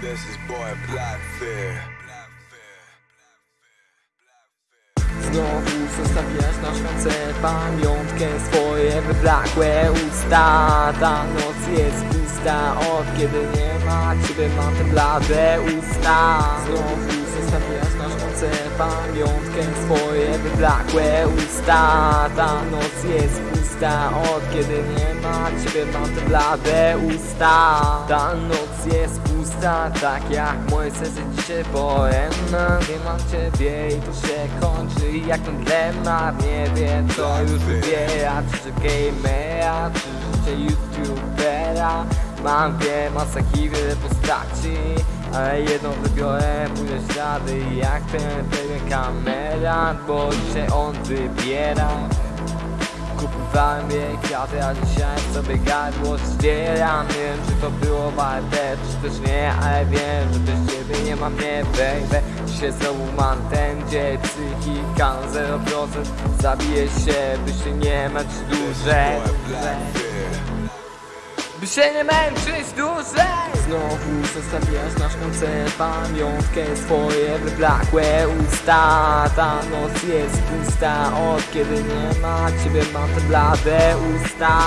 This is boy Blackfear. Znowu zostawiasz na szklance pamiątkę Swoje wyblakłe usta Ta noc jest pusta Od kiedy nie ma ciebie mam te blade usta Znowu na szklance pamiątkę Swoje wyblakłe usta. Ta noc jest pusta Od kiedy nie ma ciebie mam te blade usta. Ta noc jest pusta Tak jak moje serce dzisiaj poema. Nie mam ciebie i to się kończy Jak ten dylemat. Nie wiem co już wybiera Czy że gamera Czy życie youtubera. Mam dwie masaki, wiele postaci jedną wybiorę, pójdę ślady Jak ten pewien kamera Bo dzisiaj on wybiera. Kupowałem jej kwiaty, a dzisiaj sobie gardło ścieram Nie wiem czy to było warte, czy też nie Ale wiem, że bez ciebie nie mam mnie, baby Dzisiaj znowu mam ten dzień Psychika na 0% Zabiję się, by się nie męczyć dłużej. By się nie męczyć dłużej. Znowu zostawiasz na szklance pamiątkę Swoje wyblakłe usta. Ta noc jest pusta Od kiedy nie ma ciebie mam te blade usta.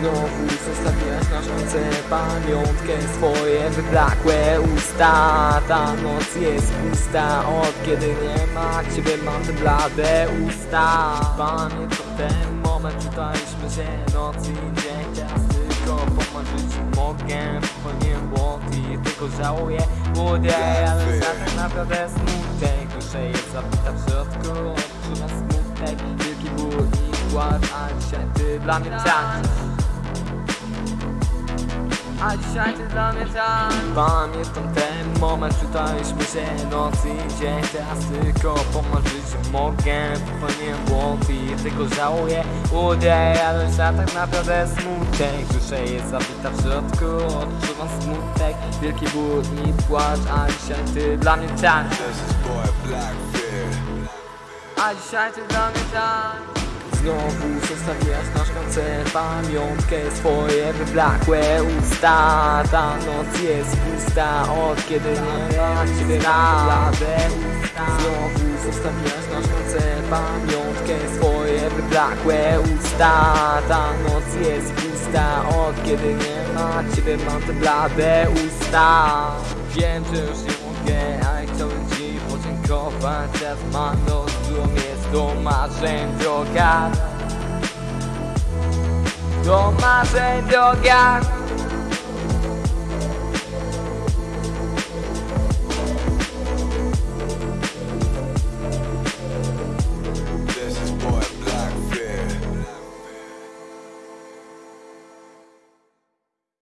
Znowu zostawiasz na szklance pamiątkę Swoje wyblakłe usta. Ta noc jest pusta Od kiedy nie ma ciebie mam te blade usta. Pamiętam ten moment, czytaliśmy się noc i dzień mogę Popełniłem błąd i tylko żałuję. Młody, ale za tak naprawdę smutek. Dusza jest zabita w środku Odczuwam smutek, wielki ból i gład A dzisiaj ty dla mnie tańczysz a dzisiaj ty dla mnie tak. Pamiętam ten moment, czytaliśmy się noc i dzień. Teraz tylko pomarzyć mogę Popełniłem błąd i tylko żałuję. Ale za tak naprawdę smutek. Dusza jest zabita w środku, odczuwam smutek. Wielki ból i płacz, a dzisiaj ty dla mnie tak. A dzisiaj ty dla mnie tak Znowu zostawiasz na szklance pamiątkę Swoje wyblakłe usta. Ta noc jest pusta Od kiedy nie ma ciebie usta Znowu zostawiasz na szklance pamiątkę Swoje wyblakłe usta. Ta noc jest pusta Od kiedy nie ma ciebie mam te blade usta. Wiem, że już nie mogę, ale chciałbym ci podziękować. Teraz mam rozum, jest do Tommasen Diogan Tommasen Diogan